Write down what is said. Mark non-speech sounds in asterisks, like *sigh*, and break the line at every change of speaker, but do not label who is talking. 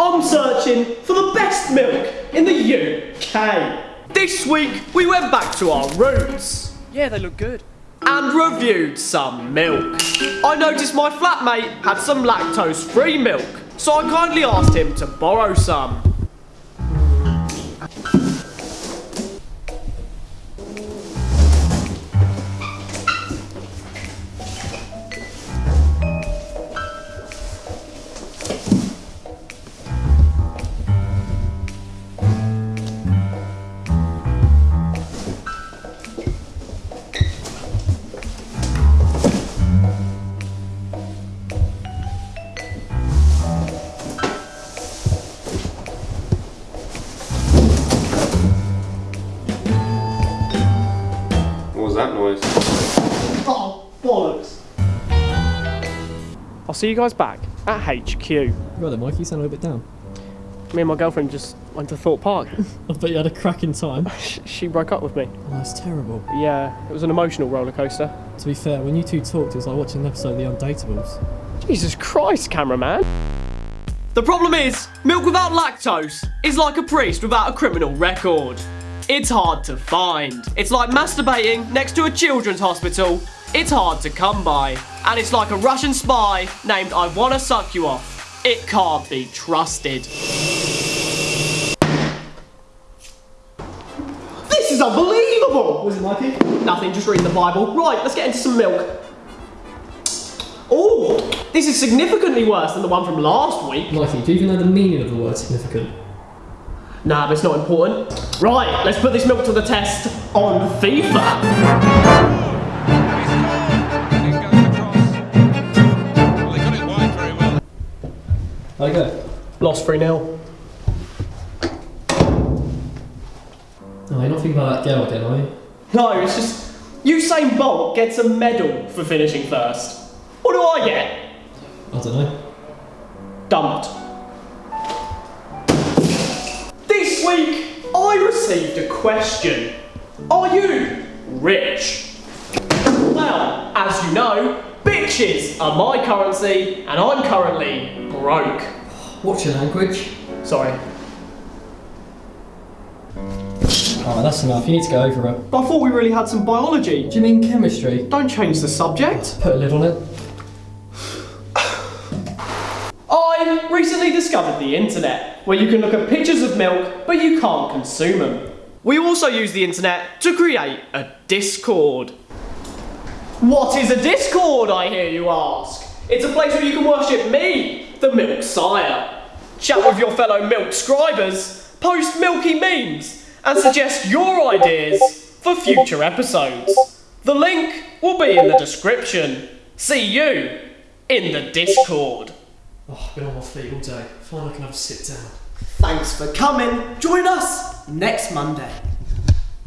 I'm searching for the best milk in the UK. This week, we went back to our roots.
Yeah, they look good.
and reviewed some milk. I noticed my flatmate had some lactose-free milk, so I kindly asked him to borrow some.
That noise?
Oh, bollocks. I'll see you guys back at HQ. Me
Right then, Mike, you sound a little bit down.
Me and my girlfriend just went to Thorpe Park. *laughs*
I bet you had a cracking time. *laughs*
She broke up with me.
Oh, that's terrible.
Yeah, it was an emotional roller coaster.
To be fair, when you two talked, it was like watching an episode of The Undateables.
Jesus Christ, cameraman. The problem is, milk without lactose is like a priest without a criminal record. It's hard to find. It's like masturbating next to a children's hospital. It's hard to come by. And it's like a Russian spy named I Wanna Suck You Off. It can't be trusted. This is unbelievable!
Was it Mikey?
Nothing, just reading the Bible. Right, let's get into some milk. Oh, this is significantly worse than the one from last week.
Mikey, do you even know the meaning of the word significant?
Nah, but it's not important. Right, let's put this milk to the test on FIFA.
You go?
Lost 3 0.
No, you're not thinking about that girl again, are you?
No, it's just Usain Bolt gets a medal for finishing first. What do I get?
I don't know.
I received a question. Are you rich? Well, as you know, bitches are my currency, and I'm currently broke.
What's your language?
Sorry.
Alright, that's enough. You need to go over it.
But I thought we really had some biology.
Do you mean chemistry?
Don't change the subject.
Put a lid on
recently discovered the internet, where you can look at pictures of milk, but you can't consume them. We also use the internet to create a Discord. What is a Discord, I hear you ask? It's a place where you can worship me, the Milk Sire. Chat with your fellow milk scribers, post milky memes, and suggest your ideas for future episodes. The link will be in the description. See you in the Discord.
Oh, I've been on my feet all day. Fine, I can have a sit down.
Thanks for coming. Join us next Monday.